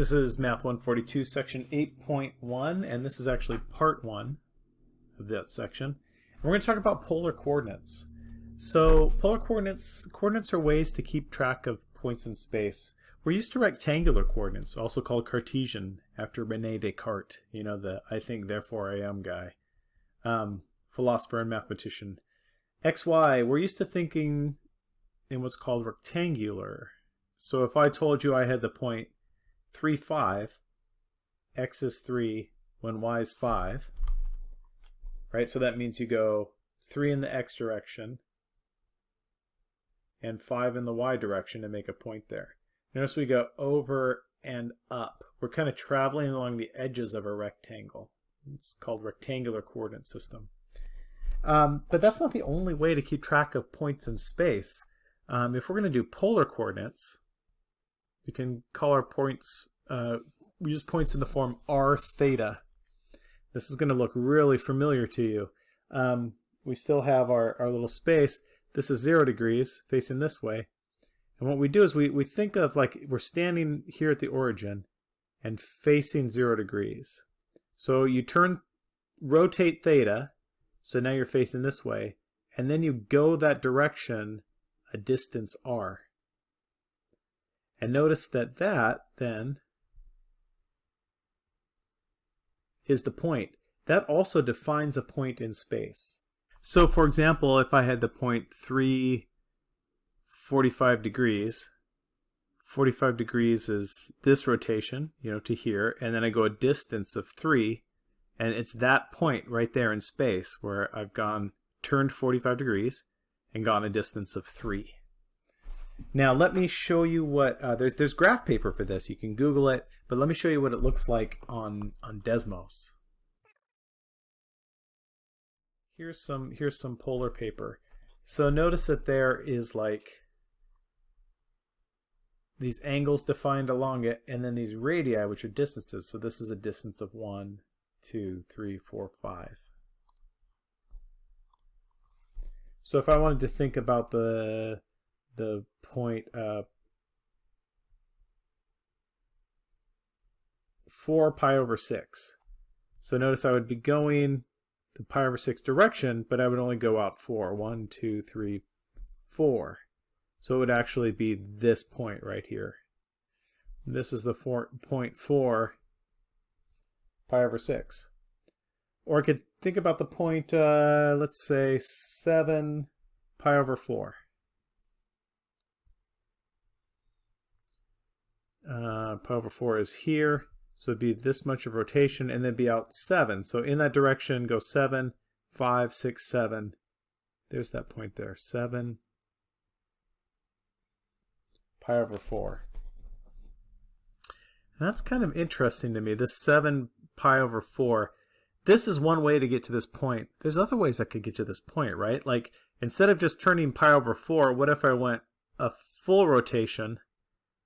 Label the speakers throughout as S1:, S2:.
S1: This is Math 142, section 8.1, and this is actually part 1 of that section. And we're going to talk about polar coordinates. So polar coordinates, coordinates are ways to keep track of points in space. We're used to rectangular coordinates, also called Cartesian, after Rene Descartes, you know, the I think therefore I am guy, um, philosopher and mathematician. XY, we're used to thinking in what's called rectangular. So if I told you I had the point 3, 5, x is 3 when y is 5, right? So that means you go 3 in the x direction and 5 in the y direction to make a point there. Notice we go over and up. We're kind of traveling along the edges of a rectangle. It's called rectangular coordinate system. Um, but that's not the only way to keep track of points in space. Um, if we're going to do polar coordinates, we can call our points, uh, we use points in the form r theta. This is going to look really familiar to you. Um, we still have our, our little space. This is zero degrees facing this way. And what we do is we, we think of like we're standing here at the origin and facing zero degrees. So you turn, rotate theta, so now you're facing this way, and then you go that direction a distance r. And notice that that then is the point. That also defines a point in space. So for example, if I had the point 3, 45 degrees, 45 degrees is this rotation, you know, to here, and then I go a distance of 3, and it's that point right there in space where I've gone, turned 45 degrees, and gone a distance of 3. Now let me show you what, uh, there's, there's graph paper for this, you can Google it, but let me show you what it looks like on, on Desmos. Here's some, here's some polar paper. So notice that there is like these angles defined along it, and then these radii, which are distances. So this is a distance of 1, 2, 3, 4, 5. So if I wanted to think about the the point uh, 4 pi over 6. So notice I would be going the pi over 6 direction, but I would only go out 4. 1, 2, 3, 4. So it would actually be this point right here. This is the four, point 4 pi over 6. Or I could think about the point, uh, let's say 7 pi over 4. Uh, pi over 4 is here. So it'd be this much of rotation and then be out 7. So in that direction, go 7, 5, 6, 7. There's that point there. 7 pi over 4. And that's kind of interesting to me, this 7 pi over 4. This is one way to get to this point. There's other ways I could get to this point, right? Like, instead of just turning pi over 4, what if I went a full rotation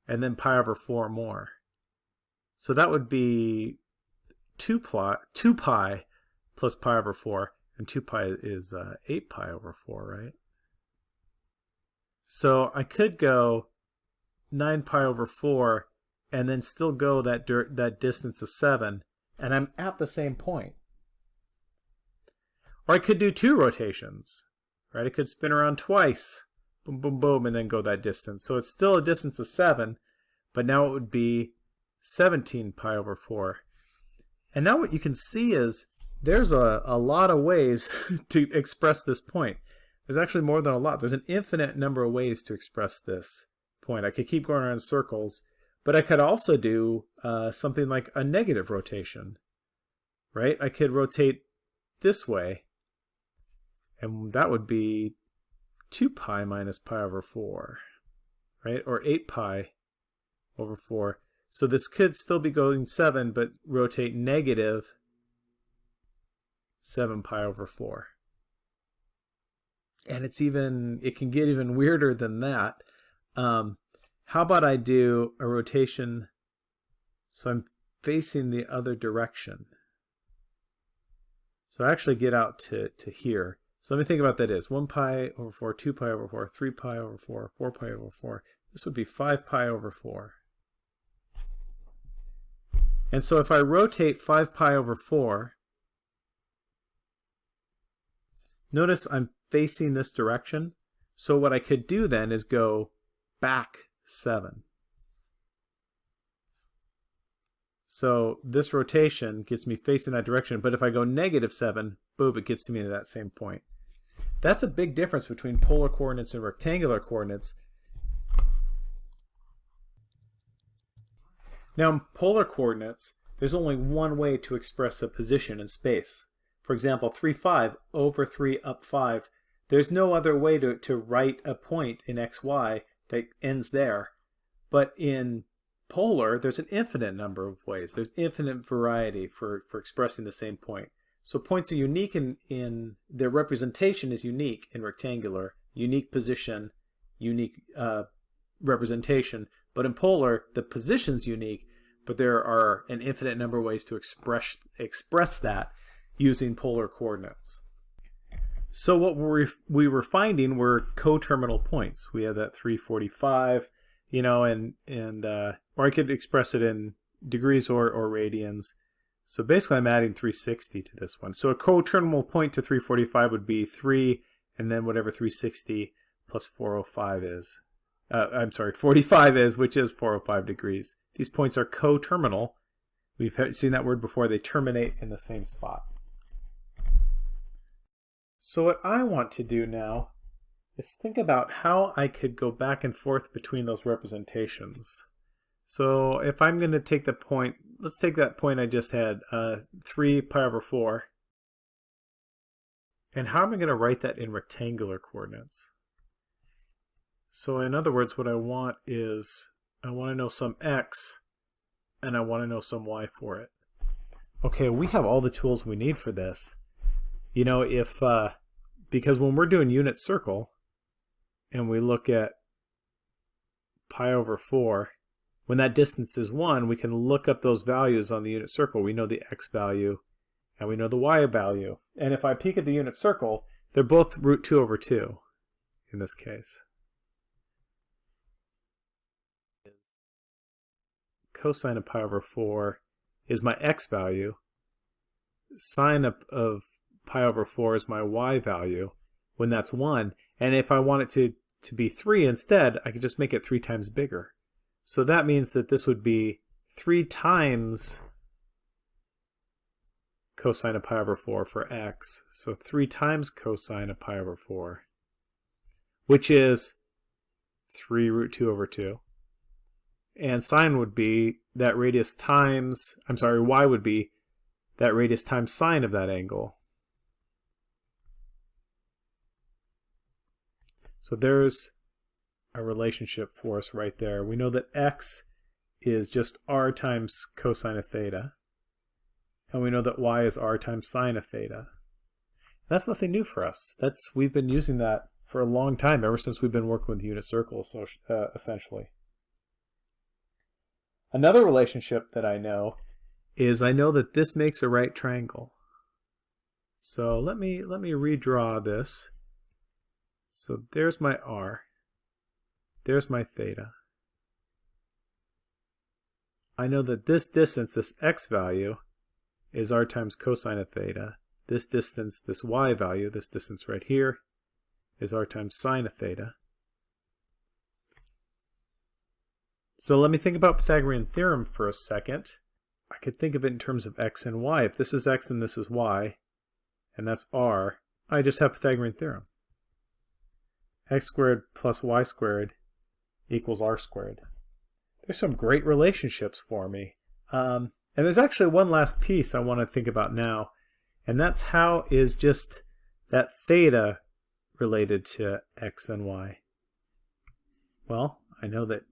S1: and then pi over 4 more. So that would be 2 pi, 2 pi plus pi over 4, and 2 pi is uh, 8 pi over 4, right? So I could go 9 pi over 4 and then still go that, that distance of 7, and I'm at the same point. Or I could do two rotations, right? I could spin around twice boom, boom, boom, and then go that distance. So it's still a distance of 7, but now it would be 17 pi over 4. And now what you can see is there's a, a lot of ways to express this point. There's actually more than a lot. There's an infinite number of ways to express this point. I could keep going around in circles, but I could also do uh, something like a negative rotation, right? I could rotate this way, and that would be 2 pi minus pi over 4, right? Or 8 pi over 4. So this could still be going 7, but rotate negative 7 pi over 4. And it's even, it can get even weirder than that. Um, how about I do a rotation so I'm facing the other direction. So I actually get out to, to here. So let me think about that is 1 pi over 4, 2 pi over 4, 3 pi over 4, 4 pi over 4. This would be 5 pi over 4. And so if I rotate 5 pi over 4, notice I'm facing this direction. So what I could do then is go back 7. So this rotation gets me facing that direction, but if I go negative 7, boom, it gets me to that same point. That's a big difference between polar coordinates and rectangular coordinates. Now in polar coordinates, there's only one way to express a position in space. For example, 3, 5 over 3 up 5. There's no other way to, to write a point in xy that ends there. But in polar, there's an infinite number of ways. There's infinite variety for, for expressing the same point. So points are unique in, in their representation is unique in rectangular, unique position, unique uh, representation. But in polar, the position's unique, but there are an infinite number of ways to express express that using polar coordinates. So what we we were finding were coterminal points. We had that 345, you know, and and uh, or I could express it in degrees or, or radians. So basically I'm adding 360 to this one. So a coterminal point to 345 would be 3 and then whatever 360 plus 405 is. Uh, I'm sorry, 45 is, which is 405 degrees. These points are coterminal. We've seen that word before. They terminate in the same spot. So what I want to do now is think about how I could go back and forth between those representations. So if I'm going to take the point, let's take that point I just had, uh, 3 pi over 4. And how am I going to write that in rectangular coordinates? So in other words, what I want is, I want to know some x, and I want to know some y for it. Okay, we have all the tools we need for this. You know, if, uh, because when we're doing unit circle, and we look at pi over 4, when that distance is 1, we can look up those values on the unit circle. We know the x value and we know the y value. And if I peek at the unit circle, they're both root 2 over 2 in this case. Cosine of pi over 4 is my x value. Sine of, of pi over 4 is my y value when that's 1. And if I want it to to be 3 instead, I could just make it 3 times bigger. So that means that this would be 3 times cosine of pi over 4 for x. So 3 times cosine of pi over 4, which is 3 root 2 over 2. And sine would be that radius times, I'm sorry, y would be that radius times sine of that angle. So there's a relationship for us right there. We know that x is just r times cosine of theta. And we know that y is r times sine of theta. That's nothing new for us. That's We've been using that for a long time, ever since we've been working with unit circles, so, uh, essentially. Another relationship that I know is I know that this makes a right triangle. So let me let me redraw this. So there's my r. There's my theta. I know that this distance, this x value, is r times cosine of theta. This distance, this y value, this distance right here, is r times sine of theta. So let me think about Pythagorean theorem for a second. I could think of it in terms of x and y. If this is x and this is y, and that's r, I just have Pythagorean theorem x squared plus y squared equals r squared. There's some great relationships for me. Um, and there's actually one last piece I want to think about now, and that's how is just that theta related to x and y? Well, I know that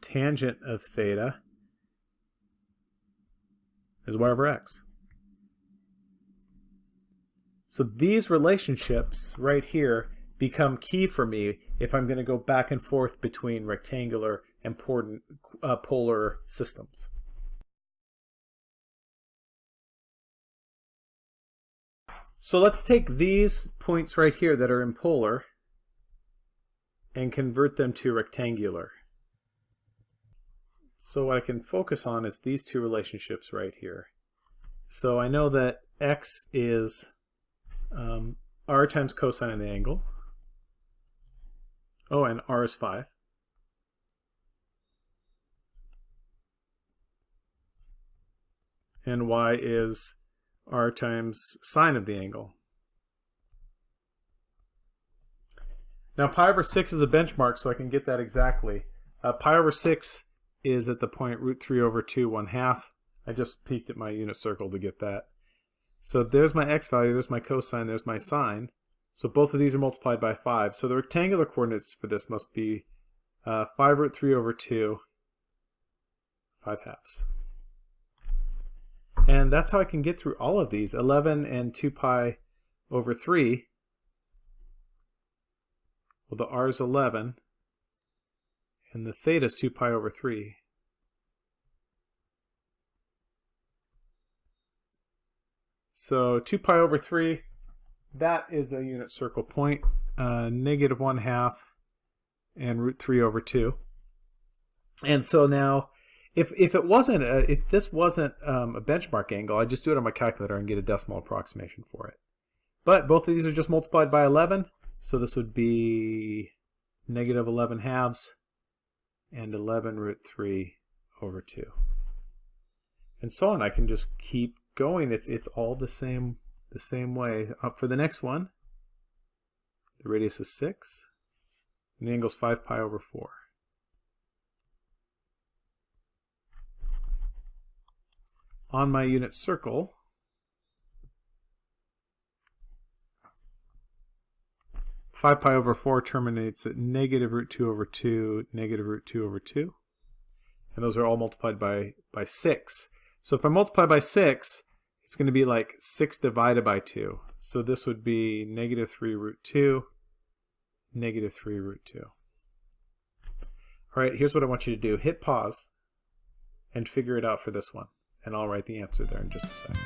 S1: tangent of theta is y over x. So these relationships right here become key for me if I'm going to go back and forth between rectangular and uh, polar systems. So let's take these points right here that are in polar and convert them to rectangular. So what I can focus on is these two relationships right here. So I know that x is um, r times cosine of the angle. Oh, and r is 5. And y is r times sine of the angle. Now pi over 6 is a benchmark, so I can get that exactly. Uh, pi over 6 is at the point root 3 over 2, 1 half. I just peeked at my unit circle to get that. So there's my x value, there's my cosine, there's my sine. So both of these are multiplied by 5. So the rectangular coordinates for this must be uh, 5 root 3 over 2, 5 halves. And that's how I can get through all of these. 11 and 2 pi over 3 well, the r is 11, and the theta is 2 pi over 3. So 2 pi over 3, that is a unit circle point, uh, negative 1 half, and root 3 over 2. And so now, if, if it wasn't, a, if this wasn't um, a benchmark angle, I'd just do it on my calculator and get a decimal approximation for it. But both of these are just multiplied by 11, so this would be negative 11 halves and 11 root 3 over 2. And so on. I can just keep going. It's it's all the same the same way. Up for the next one. The radius is 6. And the angle is 5 pi over 4. On my unit circle, 5 pi over 4 terminates at negative root 2 over 2, negative root 2 over 2. And those are all multiplied by, by 6. So if I multiply by 6, it's going to be like 6 divided by 2. So this would be negative 3 root 2, negative 3 root 2. All right, here's what I want you to do. Hit pause and figure it out for this one. And I'll write the answer there in just a second.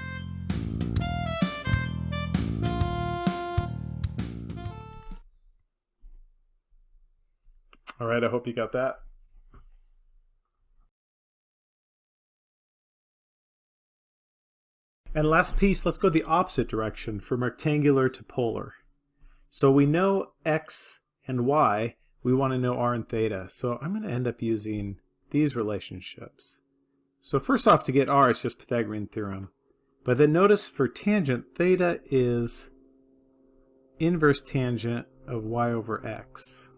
S1: All right, I hope you got that. And last piece, let's go the opposite direction from rectangular to polar. So we know x and y, we want to know r and theta. So I'm going to end up using these relationships. So first off, to get r, it's just Pythagorean theorem. But then notice for tangent, theta is inverse tangent of y over x.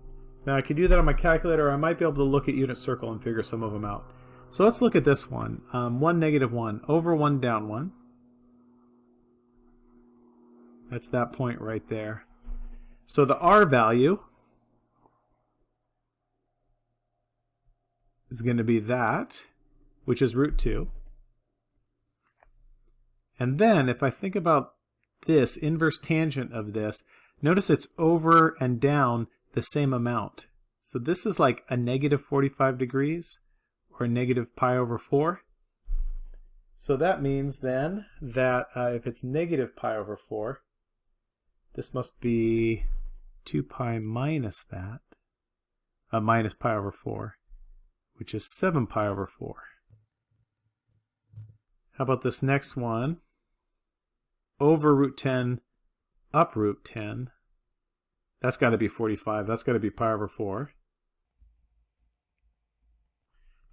S1: Now I could do that on my calculator, or I might be able to look at unit circle and figure some of them out. So let's look at this one. Um, 1, negative 1, over 1, down 1. That's that point right there. So the r value is going to be that, which is root 2. And then if I think about this, inverse tangent of this, notice it's over and down the same amount. So this is like a negative 45 degrees or a negative pi over 4. So that means then that uh, if it's negative pi over 4, this must be 2 pi minus that, uh, minus pi over 4, which is 7 pi over 4. How about this next one? Over root 10, up root 10. That's got to be 45. That's got to be pi over 4.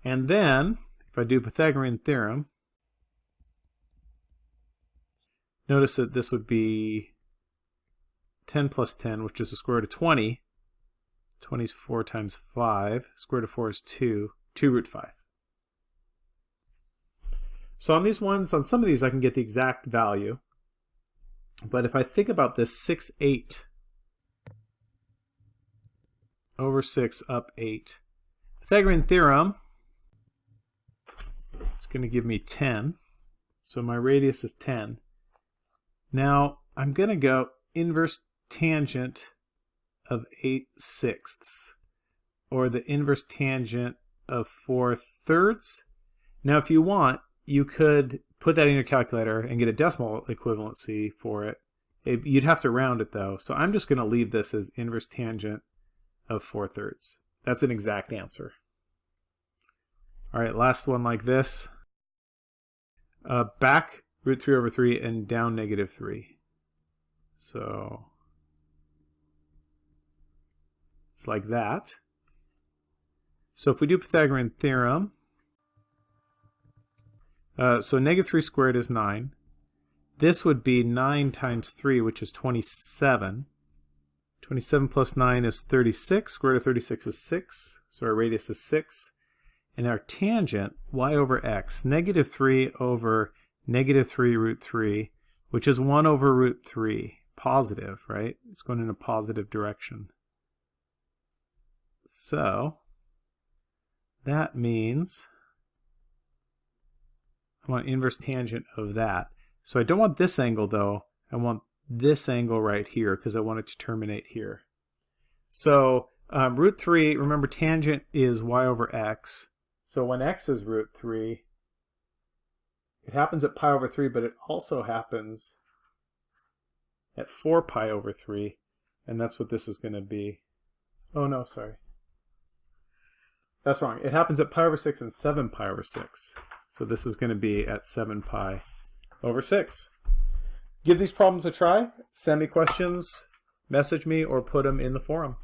S1: And then, if I do Pythagorean theorem, notice that this would be 10 plus 10, which is the square root of 20. 20 is 4 times 5. Square root of 4 is 2. 2 root 5. So on these ones, on some of these, I can get the exact value. But if I think about this 6, 8, over 6 up 8. Pythagorean theorem is going to give me 10. So my radius is 10. Now I'm going to go inverse tangent of 8 sixths or the inverse tangent of 4 thirds. Now if you want, you could put that in your calculator and get a decimal equivalency for it. it you'd have to round it though. So I'm just going to leave this as inverse tangent of 4 thirds. That's an exact answer. All right, last one like this. Uh, back root 3 over 3 and down negative 3. So it's like that. So if we do Pythagorean theorem, uh, so negative 3 squared is 9. This would be 9 times 3, which is 27. 27 plus 9 is 36. Square root of 36 is 6. So our radius is 6. And our tangent, y over x, negative 3 over negative 3 root 3, which is 1 over root 3. Positive, right? It's going in a positive direction. So, that means I want inverse tangent of that. So I don't want this angle though. I want this angle right here because I want it to terminate here. So um, root 3, remember tangent is y over x. So when x is root 3, it happens at pi over 3, but it also happens at 4 pi over 3. And that's what this is going to be. Oh no, sorry. That's wrong. It happens at pi over 6 and 7 pi over 6. So this is going to be at 7 pi over 6. Give these problems a try. Send me questions, message me, or put them in the forum.